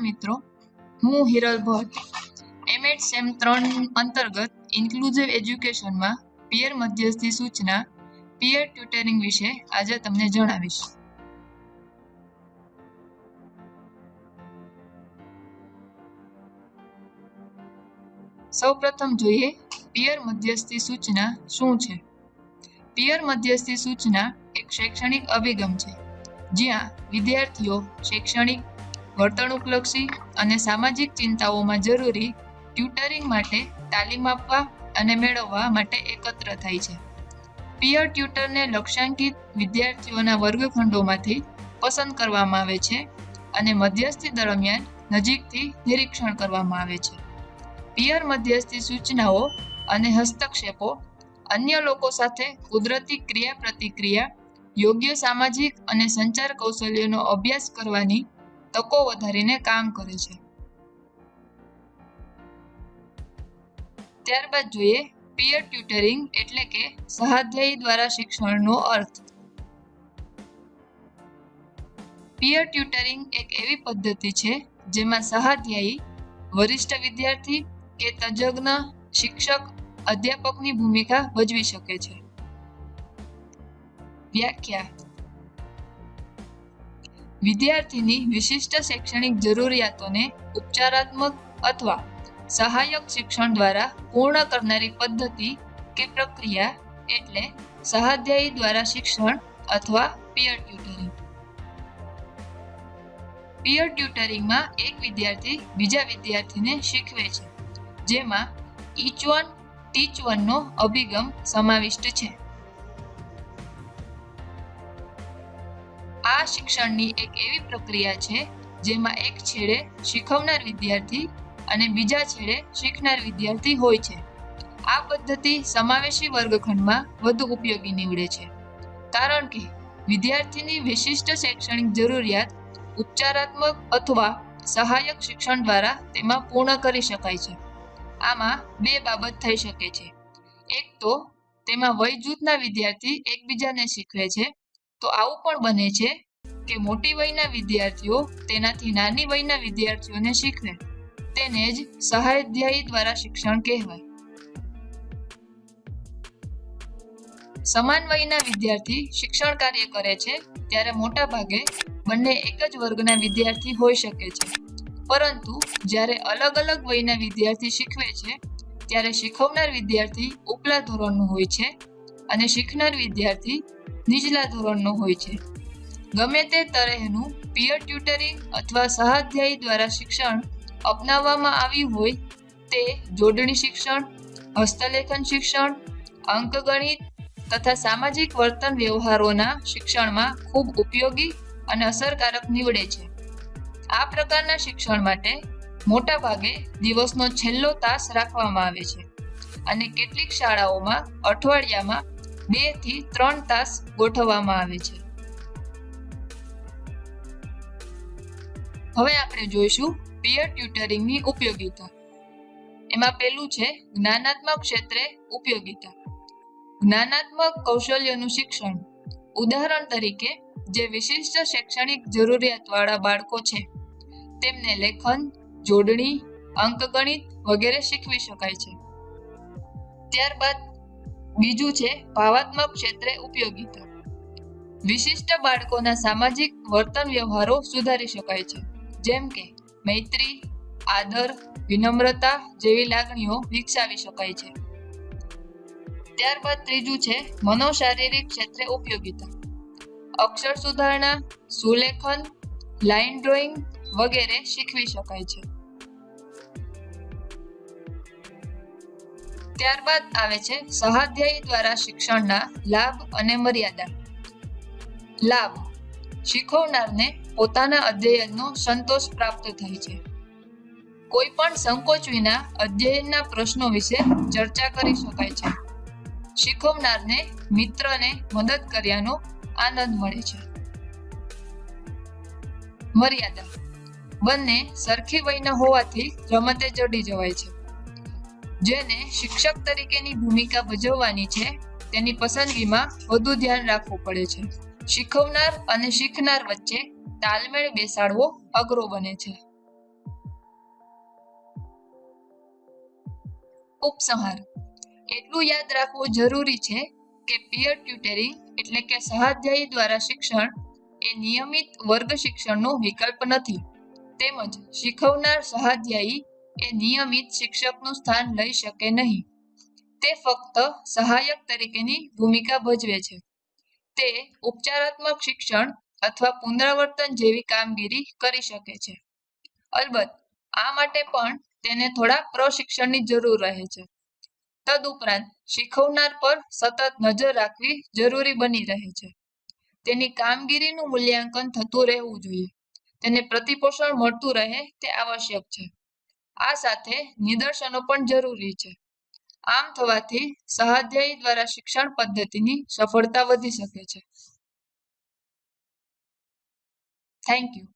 મિત્રો. હું Hiral Bhatt M Ed same ત્રણ અંતર્ગત ઇન્ક્લુઝિવ એજ્યુકેશનમાં પિયર મધ્યસ્થી સૂચના પિયર ટ્યુટરિંગ વિશે આજે તમને જણાવીશ. સૌપ્રથમ જોઈએ પિયર મધ્યસ્થી સૂચના શું છે? પિયર મધ્યસ્થી સૂચના એક શૈક્ષણિક અભિગમ છે, જ્યાં વિદ્યાર્થીઓ શૈક્ષણિક વર્તણૂકલક્ષી અને સામાજિક ચિંતાઓમાં જરૂરી ટ્યુટરિંગ માટે તાલીમ આપવા અને મેળવવા માટે એકત્ર થાય છે. પિયર ટ્યુટરને લક્ષ્યાંકિત વિદ્યાર્થીઓના વર્ગખંડોમાંથી પસંદ કરવામાં આવે છે અને મધ્યસ્થી દરમિયાન નજીકથી નિરીક્ષણ કરવામાં આવે છે. પિયર મધ્યસ્થી સૂચનાઓ અને હસ્તક્ષેપો અન્ય લોકો સાથે કુદરતી ક્રિયા પ્રતિક્રિયા યોગ્ય સામાજિક અને સંચાર કૌશલ્યોનો અભ્યાસ કરવાની તકો વધારીને કામ કરે છે. ત્યારબાદ જોઈએ પિયર ટ્યુટરિંગ એટલે કે સહાધ્યાયી દ્વારા શિક્ષણનો અર્થ. પિયર ટ્યુટરિંગ એક એવી પદ્ધતિ છે જેમાં સહાધ્યાયી, વરિષ્ઠ વિદ્યાર્થી કે તજજ્ઞ, શિક્ષક, અધ્યાપકની ભૂમિકા ભજવી શકે છે. વ્યાખ્યા વિદ્યાર્થીની વિશિષ્ટ શૈક્ષણિક જરૂરિયાતોને ઉપચારાત્મક અથવા સહાયક શિક્ષણ દ્વારા પૂર્ણ કરનારી પદ્ધતિ કે પ્રક્રિયા એટલે સહાધ્યાયી દ્વારા શિક્ષણ અથવા પિયર ટ્યુટરિંગ પિયર ટ્યુટરિંગમાં એક વિદ્યાર્થી બીજા વિદ્યાર્થીને શીખવે છે, જેમાં ઈચ વન ટીચ વનનો અભિગમ સમાવિષ્ટ છે. શિક્ષણની એક એવી પ્રક્રિયા છે, જેમાં એક છેડે શીખવનાર વિદ્યાર્થી અને બીજા છેડે શીખનાર વિદ્યાર્થી હોય છે. આ પદ્ધતિ સમાવેશી વર્ગખંડમાં વધુ ઉપયોગી નીવડે છે. કારણ કે વિદ્યાર્થીની વિશિષ્ટ શૈક્ષણિક જરૂરિયાત ઉપચારાત્મક અથવા સહાયક શિક્ષણ દ્વારા તેમાં પૂર્ણ કરી શકાય છે. આમાં બે બાબત થઈ શકે છે. એક તો, તેમાં વય જૂથના વિદ્યાર્થી એકબીજાને શીખવે છે, તો આવું પણ બને છે કે મોટી વયના વિદ્યાર્થીઓ તેનાથી નાની વયના વિદ્યાર્થીઓને શીખવે. તેને જ સહાધ્યાયી દ્વારા શિક્ષણ કહેવાય. સમાન વયના વિદ્યાર્થી શિક્ષણ કાર્ય કરે છે ત્યારે મોટા ભાગે બંને એક જ વર્ગના વિદ્યાર્થી હોઈ શકે છે. પરંતુ જ્યારે અલગ અલગ વયના વિદ્યાર્થી શીખવે છે, ત્યારે શીખવનાર વિદ્યાર્થી ઉપલા ધોરણનો હોય છે અને શીખનાર વિદ્યાર્થી નીચલા ધોરણનો હોય છે. ગમે તે તરહનું પિયર ટ્યુટરિંગ અથવા સહાધ્યાયી દ્વારા શિક્ષણ અપનાવવામાં આવ્યું હોય તે જોડણી શિક્ષણ, હસ્તલેખન શિક્ષણ, અંકગણિત તથા સામાજિક વર્તન વ્યવહારોના શિક્ષણમાં ખૂબ ઉપયોગી અને અસરકારક નીવડે છે. આ પ્રકારના શિક્ષણ માટે મોટા ભાગે દિવસનો છેલ્લો તાસ રાખવામાં આવે છે અને કેટલીક શાળાઓમાં અઠવાડિયામાં બેથી ત્રણ તાસ ગોઠવવામાં આવે છે. હવે આપણે જોઈશું પિયર ટ્યુટરિંગની ઉપયોગિતા. એમાં પેલું છે જ્ઞાનાત્મક ક્ષેત્રે ઉપયોગિતા. જ્ઞાનાત્મક કૌશલ્યનું શિક્ષણ. ઉદાહરણ તરીકે જે વિશિષ્ટ શૈક્ષણિક જરૂરિયાતવાળા બાળકો છે, તેમને લેખન, જોડણી, અંકગણિત વગેરે શીખવી શકાય છે. ત્યારબાદ બીજું છે ભાવાત્મક ક્ષેત્રે ઉપયોગિતા. વિશિષ્ટ બાળકોના સામાજિક વર્તન વ્યવહારો સુધારી શકાય છે. જેમ કે મૈત્રી, આદર, વિનમ્રતા જેવી લાગણીઓ વિકસાવી શકાય છે. ત્યારબાદ ત્રીજું છે મનોશારીરિક ક્ષેત્રે ઉપયોગીતા. અક્ષર સુધારણા, સુલેખન, લાઇન ડ્રોઈંગ વગેરે શીખવી શકાય છે. ત્યારબાદ આવે છે સહાધ્યાયી દ્વારા શિક્ષણના લાભ અને મર્યાદા. લાભ. શીખવનારને પોતાના અધ્યયનનો સંતોષ પ્રાપ્ત થાય છે. કોઈ પણ સંકોચ વિના અધ્યયનના પ્રશ્નો વિશે ચર્ચા કરી શકાય છે. શીખવનારને, મિત્રને મદદ કર્યાનો આનંદ મળે છે. મર્યાદા. બંને સરખી વયના હોવાથી રમતે ચડી જવાય છે. જેને શિક્ષક તરીકેની ભૂમિકા ભજવવાની છે, તેની પસંદગીમાં વધુ ધ્યાન રાખવું પડે છે. શીખવનાર અને શીખનાર વચ્ચે તાલમેળ બેસાડવો અઘરો બને છે. ઉપસંહાર. એટલું યાદ રાખવું જરૂરી છે કે પીયર ટ્યુટરિંગ એટલે કે સહાધ્યાયી દ્વારા શિક્ષણ એ નિયમિત વર્ગ શિક્ષણનો વિકલ્પ નથી. તેમજ શીખવનાર સહાધ્યાયી એ નિયમિત શિક્ષકનું સ્થાન લઈ શકે નહીં. તે ફક્ત સહાયક તરીકેની ભૂમિકા ભજવે છે. તે ઉપચારાત્મક શિક્ષણ અથવા પુનરાવર્તન જેવી કામગીરી કરી શકે છે. અલબત્ત, આ માટે પણ તેને થોડા પ્રશિક્ષણની જરૂર રહે છે. તદુપરાંત, શીખવનાર પર સતત નજર રાખવી જરૂરી બની રહે છે. તેની કામગીરીનું મૂલ્યાંકન થતું રહેવું જોઈએ. તેને પ્રતિપોષણ મળતું રહે તે આવશ્યક છે. આ સાથે નિદર્શનો પણ જરૂરી છે. આમ થવાથી સહાધ્યાયી દ્વારા શિક્ષણ પદ્ધતિની સફળતા વધી શકે છે. Thank you.